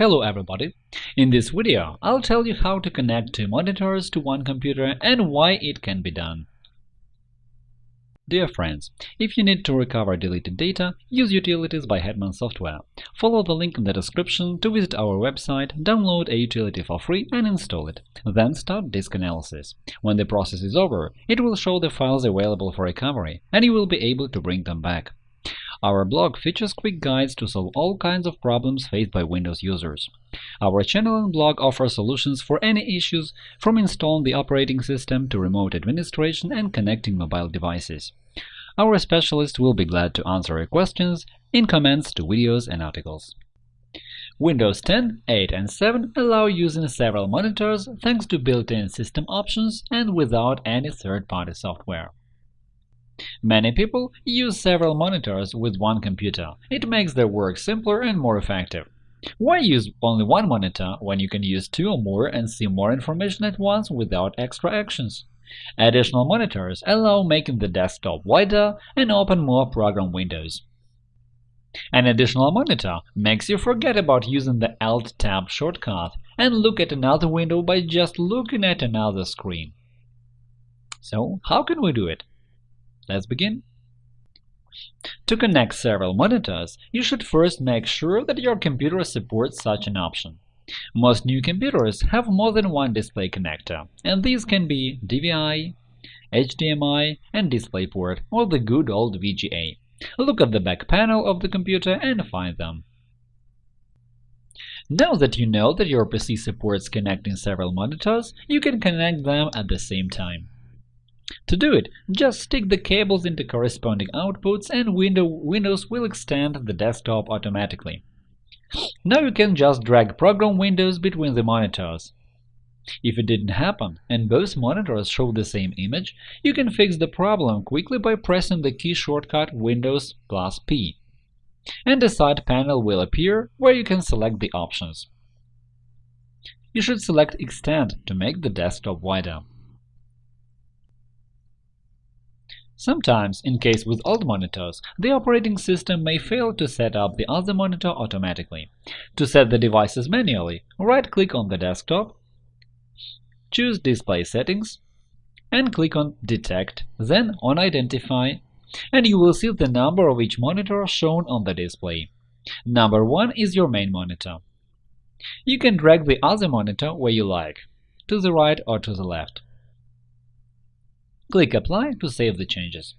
Hello everybody! In this video, I'll tell you how to connect two monitors to one computer and why it can be done. Dear friends, if you need to recover deleted data, use Utilities by Hetman Software. Follow the link in the description to visit our website, download a utility for free and install it. Then start disk analysis. When the process is over, it will show the files available for recovery, and you will be able to bring them back. Our blog features quick guides to solve all kinds of problems faced by Windows users. Our channel and blog offer solutions for any issues, from installing the operating system to remote administration and connecting mobile devices. Our specialists will be glad to answer your questions in comments to videos and articles. Windows 10, 8 and 7 allow using several monitors thanks to built-in system options and without any third-party software. Many people use several monitors with one computer. It makes their work simpler and more effective. Why use only one monitor when you can use two or more and see more information at once without extra actions? Additional monitors allow making the desktop wider and open more program windows. An additional monitor makes you forget about using the Alt-Tab shortcut and look at another window by just looking at another screen. So, how can we do it? Let's begin. To connect several monitors, you should first make sure that your computer supports such an option. Most new computers have more than one display connector, and these can be DVI, HDMI, and DisplayPort, or the good old VGA. Look at the back panel of the computer and find them. Now that you know that your PC supports connecting several monitors, you can connect them at the same time. To do it, just stick the cables into corresponding outputs and window Windows will extend the desktop automatically. Now you can just drag program windows between the monitors. If it didn't happen and both monitors show the same image, you can fix the problem quickly by pressing the key shortcut Windows plus P, and a side panel will appear where you can select the options. You should select Extend to make the desktop wider. Sometimes, in case with old monitors, the operating system may fail to set up the other monitor automatically. To set the devices manually, right-click on the desktop, choose Display Settings, and click on Detect, then on Identify, and you will see the number of each monitor shown on the display. Number 1 is your main monitor. You can drag the other monitor where you like, to the right or to the left. Click Apply to save the changes.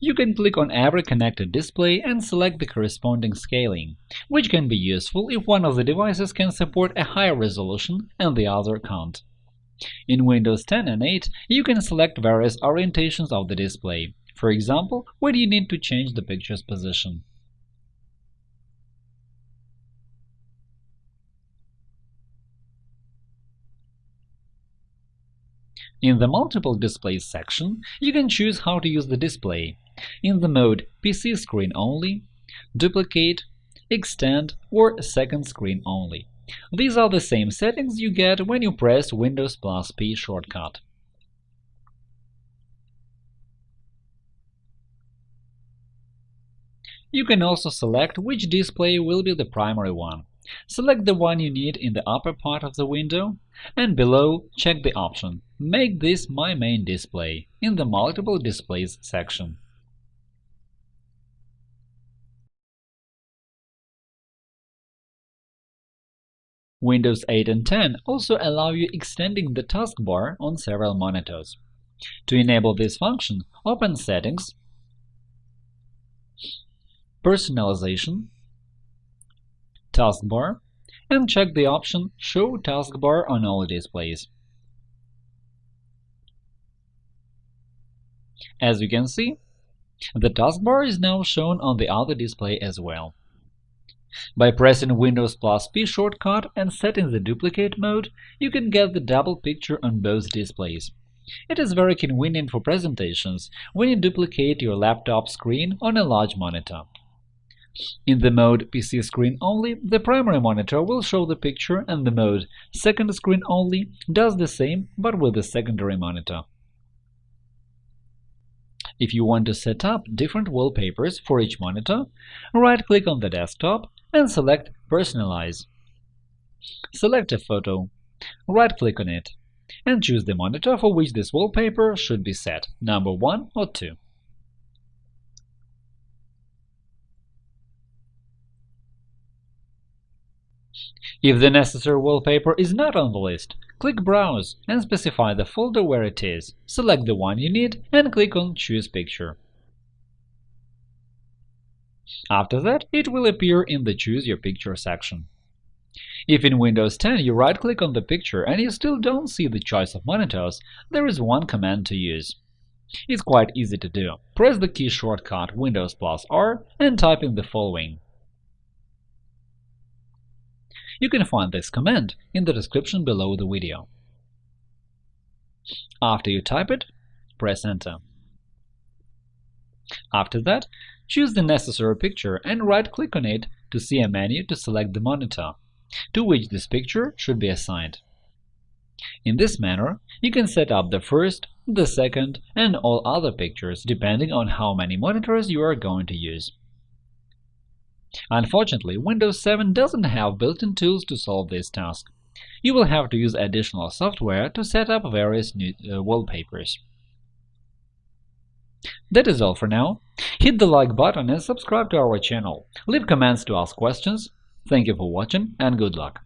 You can click on every connected display and select the corresponding scaling, which can be useful if one of the devices can support a higher resolution and the other can't. In Windows 10 and 8, you can select various orientations of the display, for example, when you need to change the picture's position. In the Multiple Displays section, you can choose how to use the display in the mode PC screen only, duplicate, extend, or second screen only. These are the same settings you get when you press Windows plus P shortcut. You can also select which display will be the primary one. Select the one you need in the upper part of the window, and below check the option Make this my main display in the Multiple Displays section. Windows 8 and 10 also allow you extending the taskbar on several monitors. To enable this function, open Settings, Personalization, taskbar and check the option Show taskbar on all displays. As you can see, the taskbar is now shown on the other display as well. By pressing Windows plus P shortcut and setting the duplicate mode, you can get the double picture on both displays. It is very convenient for presentations when you duplicate your laptop screen on a large monitor. In the mode PC screen only, the primary monitor will show the picture and the mode second screen only does the same but with the secondary monitor. If you want to set up different wallpapers for each monitor, right-click on the desktop and select Personalize. Select a photo, right-click on it, and choose the monitor for which this wallpaper should be set, number 1 or 2. If the necessary wallpaper is not on the list, click Browse and specify the folder where it is, select the one you need and click on Choose picture. After that, it will appear in the Choose your picture section. If in Windows 10 you right-click on the picture and you still don't see the choice of monitors, there is one command to use. It's quite easy to do. Press the key shortcut Windows plus R and type in the following you can find this command in the description below the video. After you type it, press Enter. After that, choose the necessary picture and right-click on it to see a menu to select the monitor, to which this picture should be assigned. In this manner, you can set up the first, the second, and all other pictures depending on how many monitors you are going to use. Unfortunately, Windows 7 doesn't have built-in tools to solve this task. You will have to use additional software to set up various new uh, wallpapers. That is all for now. Hit the like button and subscribe to our channel. Leave comments to ask questions. Thank you for watching and good luck!